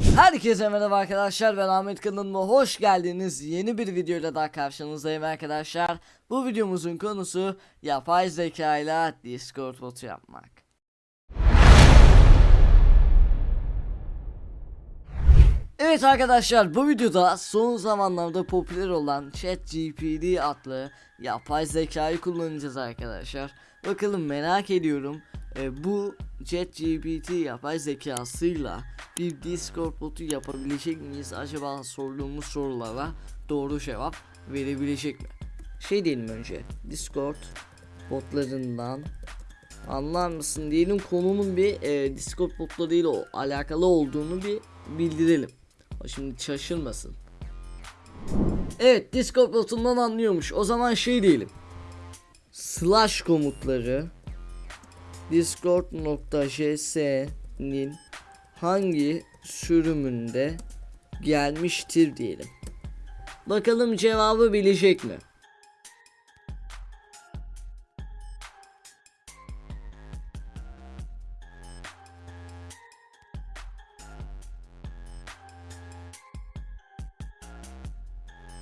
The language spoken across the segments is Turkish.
Herkese merhaba arkadaşlar ben Ahmet kanalıma hoş geldiniz. Yeni bir videoyla daha karşınızdayım arkadaşlar. Bu videomuzun konusu yapay zeka ile discord botu yapmak. Evet arkadaşlar bu videoda son zamanlarda popüler olan ChatGPT adlı yapay zekayı kullanacağız arkadaşlar. Bakalım merak ediyorum e, bu ChatGPT yapay zekasıyla bir Discord botu yapabilecek miyiz? Acaba sorduğumuz sorulara doğru cevap verebilecek mi? Şey diyelim önce Discord botlarından anlar mısın diyelim konunun bir e, Discord botlarıyla alakalı olduğunu bir bildirelim. Şimdi şaşırmasın. Evet Discord botundan anlıyormuş. O zaman şey diyelim. Slash komutları discord.js'nin hangi sürümünde gelmiştir diyelim. Bakalım cevabı bilecek mi?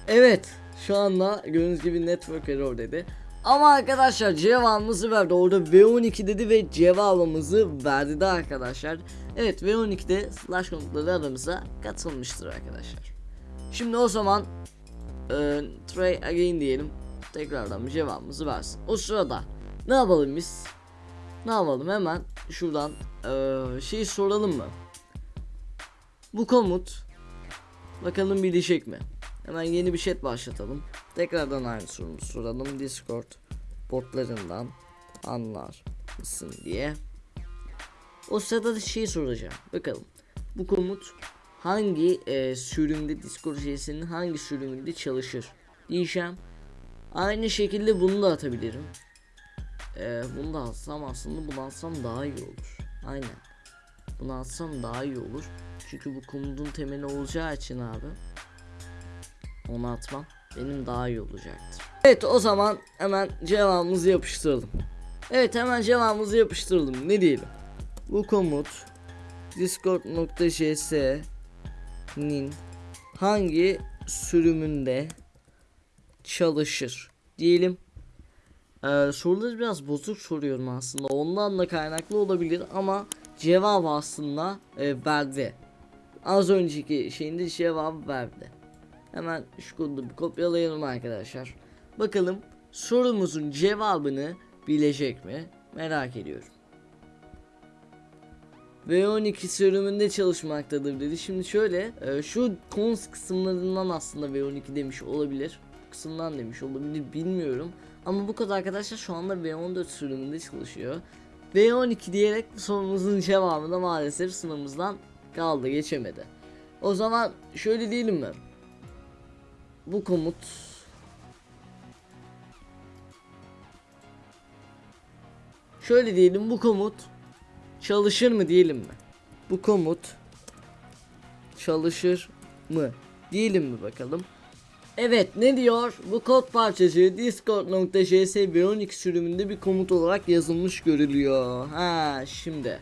Evet şu anda gördüğünüz gibi network error dedi. Ama arkadaşlar cevabımızı verdi. Orada V12 dedi ve cevabımızı verdi de arkadaşlar. Evet V12'de slash komutları aramıza katılmıştır arkadaşlar. Şimdi o zaman e, try again diyelim. Tekrardan bir cevabımızı versin. O sırada ne yapalım biz? Ne yapalım hemen şuradan e, şey soralım mı? Bu komut bakalım bilecek mi? Hemen yeni bir chat başlatalım. Tekrardan aynı sorumuzu soralım. Discord botlarından anlar mısın diye. O sırada da şey soracağım. Bakalım. Bu komut hangi e, sürümde Discord JS'nin hangi sürümünde çalışır diyeceğim. Aynı şekilde bunu da atabilirim. E, bunu da atsam aslında bunu atsam daha iyi olur. Aynen. Bunu atsam daha iyi olur. Çünkü bu komutun temeli olacağı için abi onu atmam benim daha iyi olacaktır. Evet o zaman hemen cevabımızı yapıştıralım. Evet hemen cevabımızı yapıştıralım. Ne diyelim? Bu komut discord.js'nin hangi sürümünde çalışır diyelim. Ee, soruları biraz bozuk soruyorum aslında. Ondan da kaynaklı olabilir ama cevabı aslında e, verdi. Az önceki şeyinde cevabı verdi. Hemen şu kodu bir kopyalayalım arkadaşlar. Bakalım sorumuzun cevabını bilecek mi? Merak ediyorum. V12 sürümünde çalışmaktadır dedi. Şimdi şöyle e, şu cons kısımlarından aslında V12 demiş olabilir. Bu kısımdan demiş olabilir bilmiyorum. Ama bu kadar arkadaşlar şu anda V14 sürümünde çalışıyor. V12 diyerek sorumuzun cevabı da maalesef sınavımızdan kaldı geçemedi. O zaman şöyle diyelim mi? Bu komut Şöyle diyelim bu komut çalışır mı diyelim mi? Bu komut çalışır mı? Diyelim mi bakalım? Evet ne diyor? Bu kod parçacığı discord.js V12 sürümünde bir komut olarak yazılmış görülüyor. Ha şimdi.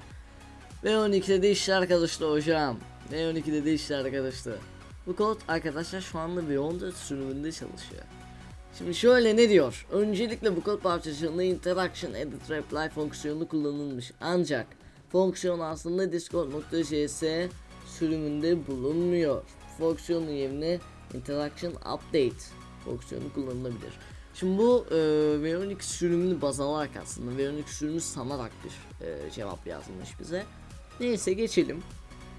V12'de de işler karıştı hocam. V12'de de işler karıştı. Bu kod arkadaşlar şu anda V14 sürümünde çalışıyor. Şimdi şöyle ne diyor? Öncelikle bu kod parçacığında interaction edit reply fonksiyonu kullanılmış. Ancak fonksiyon aslında discord.js sürümünde bulunmuyor. Fonksiyonun yerine interaction update fonksiyonu kullanılabilir. Şimdi bu e, V12 sürümünü baz alarak aslında V12 sürümü sanarak bir e, cevap yazmış bize. Neyse geçelim.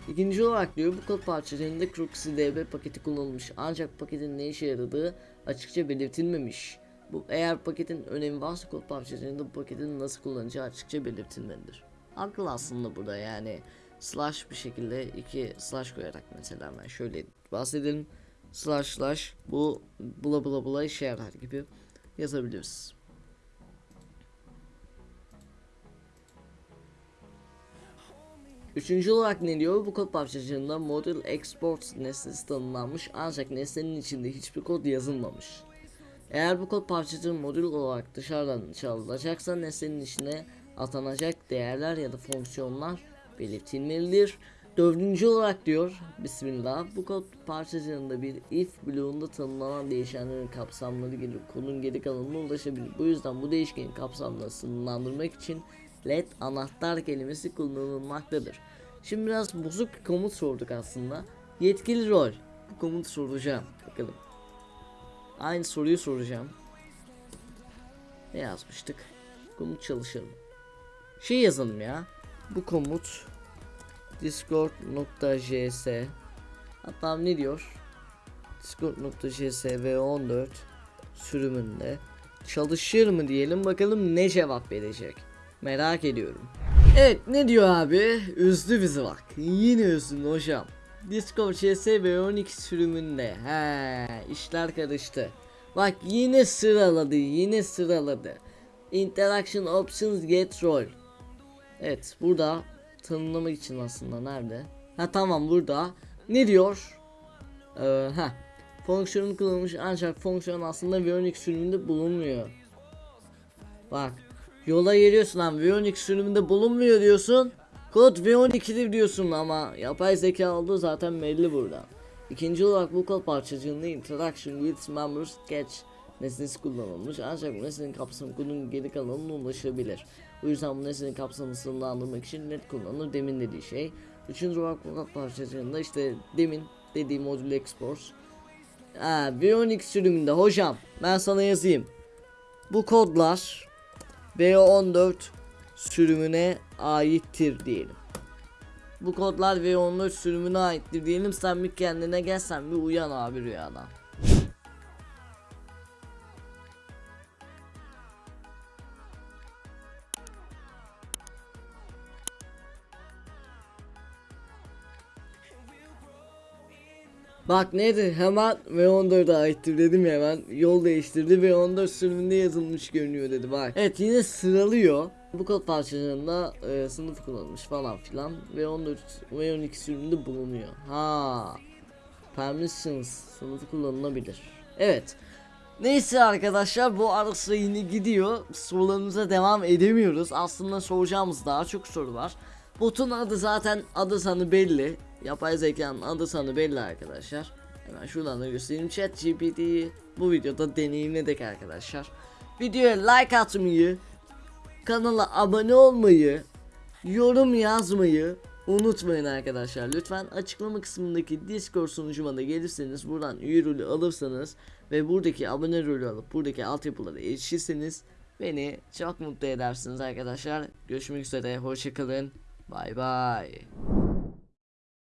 İkinci olarak diyor bu kod parçalarında CrookCDB paketi kullanılmış ancak paketin ne işe yaradığı açıkça belirtilmemiş. Bu eğer paketin önemi varsa kod parçalarında bu paketin nasıl kullanacağı açıkça belirtilmelidir. Haklı aslında burada yani slash bir şekilde iki slash koyarak mesela ben şöyle bahsedelim slash slash bu bula bula bula işe yarar gibi yazabiliriz. Üçüncü olarak ne diyor? Bu kod parçacığında model export nesnesi tanımlanmış ancak nesnenin içinde hiçbir kod yazılmamış. Eğer bu kod parçacığı modül olarak dışarıdan çalınacaksa nesnenin içine atanacak değerler ya da fonksiyonlar belirtilmelidir. Dördüncü olarak diyor Bismillah bu kod parçacığında bir if bloğunda tanımlanan değişenlerin kapsamları gelir kodun geri kalanına ulaşabilir. Bu yüzden bu değişkenin kapsamlarını sınırlandırmak için led anahtar kelimesi kullanılmaktadır. Şimdi biraz bozuk bir komut sorduk aslında. Yetkili rol. Bu komutu soracağım. Bakalım. Aynı soruyu soracağım. Ne yazmıştık? Komut çalışalım. Şey yazalım ya. Bu komut discord.js Hatta ne diyor? discord.js v14 sürümünde çalışır mı diyelim bakalım ne cevap verecek. Merak ediyorum. Evet ne diyor abi? Üzdü bizi bak. Yine üzdün hocam. Discord CS V12 sürümünde. He, işler karıştı. Bak yine sıraladı, yine sıraladı. Interaction Options Get Role. Evet, burada tanımlamak için aslında nerede? Ha tamam burada. Ne diyor? Ee, ha. Fonksiyonu kullanılmış ancak fonksiyon aslında V12 sürümünde bulunmuyor. Bak. Yola geliyorsun lan V12 sürümünde bulunmuyor diyorsun. Kod V12'dir diyorsun ama yapay zeka olduğu zaten belli burada. İkinci olarak bu kod parçacığında interaction with members catch nesnesi kullanılmış ancak bu nesnenin kapsamı kodun geri kalanına ulaşabilir. Bu yüzden bu nesnenin kapsamını sınırlandırmak için net kullanılır demin dediği şey. Üçüncü olarak bu kod parçacığında işte demin dediğim modül export. Ha, V12 sürümünde hocam ben sana yazayım. Bu kodlar V14 sürümüne aittir diyelim. Bu kodlar V14 sürümüne aittir diyelim sen bir kendine gel sen bir uyan abi rüyadan. Bak neydi hemen V14'e aittir dedim ya hemen yol değiştirdi V14 sürümünde yazılmış görünüyor dedi bak. Evet yine sıralıyor. Bu kod parçalarında e, sınıf kullanılmış falan filan V14 V12 sürümünde bulunuyor. Ha. Permissions sınıfı kullanılabilir. Evet. Neyse arkadaşlar bu arası yine gidiyor. Sorularımıza devam edemiyoruz. Aslında soracağımız daha çok soru var. Botun adı zaten adı sanı belli. Yapay zekanın adı sanı belli arkadaşlar. Hemen şuradan da göstereyim. Chat GPT'yi bu videoda deneyimledik arkadaşlar. Videoya like atmayı, kanala abone olmayı, yorum yazmayı unutmayın arkadaşlar. Lütfen açıklama kısmındaki Discord sunucuma da gelirseniz buradan üye rolü alırsanız ve buradaki abone rolü alıp buradaki altyapılara erişirseniz beni çok mutlu edersiniz arkadaşlar. Görüşmek üzere. Hoşçakalın. Bay bay.